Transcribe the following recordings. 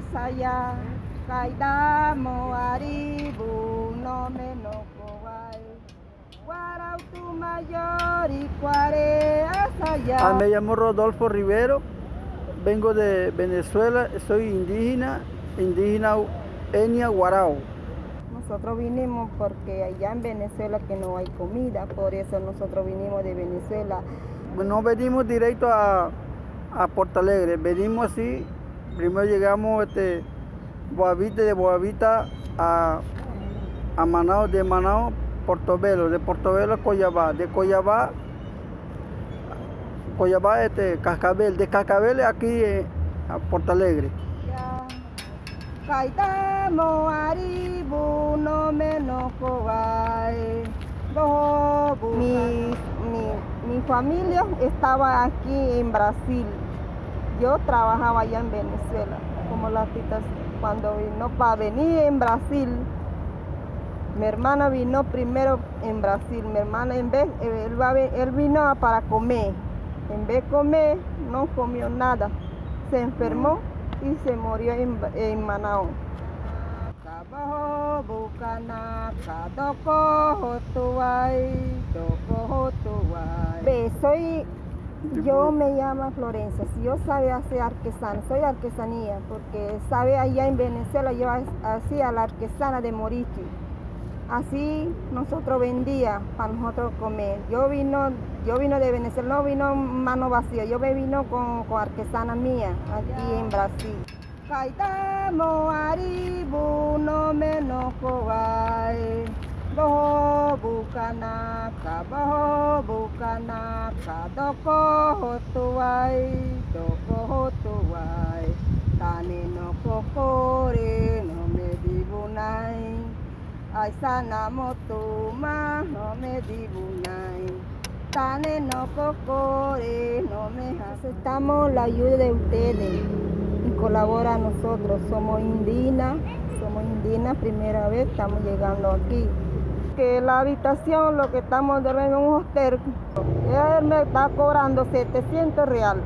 asaya kaidamo aribu no me no kowai Guarautu mayor y cuare asaya Ah, me llamo Rodolfo Rivero, vengo de Venezuela, soy indígena, indígena Enia Guarao. Nosotros vinimos porque allá en Venezuela que no hay comida, por eso nosotros vinimos de Venezuela. No venimos directo a, a Porto Alegre, venimos así, primero llegamos este, Boavita, de Boavita a, a Manao, de Manao, Portobelo, de Portobelo a Coyabá, de Coyabá, Coyabá, este, Cascabel, de Cascabel aquí eh, a Porto Alegre. Aribu no me no kowai Bobu. Mi, mi, mi familia estaba aquí en Brasil. Yo trabajaba allá en Venezuela, como la tita cuando vino para venir en Brasil. Mi hermana vino primero en Brasil. Mi hermana en vez, él, él vino para comer. En vez de comer, no comió nada. Se enfermó y se murió en, en Manao. Kabaho bukana yo me llamo Florencia. Si yo sabe hacer artesana, soy artesanía, porque sabe allá en Venezuela yo hacía la artesana de Morichi. Así nosotros vendía para nosotros comer. Yo vino, yo vino de Venezuela, no vino mano vacía, yo me vino con, con artesana mía aquí en Brasil. Aribu no me bukanaka, boho bukanaka, doko hotuai, doko hotuai. Tane no kokore no me dibunai. Ay sana motuma no me dibunai. Tane no kokore no me aceptamos la ayuda de ustedes y colabora a nosotros. Somos indígenas, somos indígenas, primera vez estamos llegando aquí. La habitación, lo que estamos durmiendo en un hostel, él me está cobrando 700 real.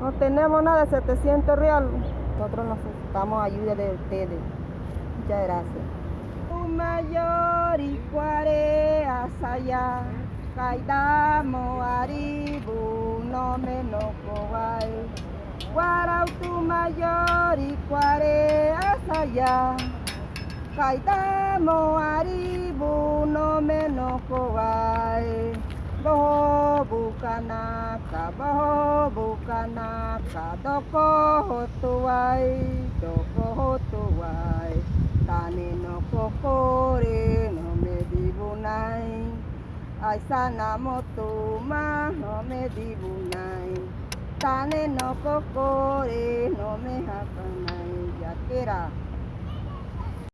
No tenemos nada de 700 real. Nosotros necesitamos ayuda de ustedes. Muchas gracias. mayor y cuare asaya kaidamo aribu no me no kowai Guarautu mayor y cuare asaya kaidamo aribu no me no kowai Boho boho bukanaka, doko hotuai, doko hotuai. Tane no kokore no me dibunai. Ay sana motuma no me dibunai. Tane no kokore no me hakanai. Yakera.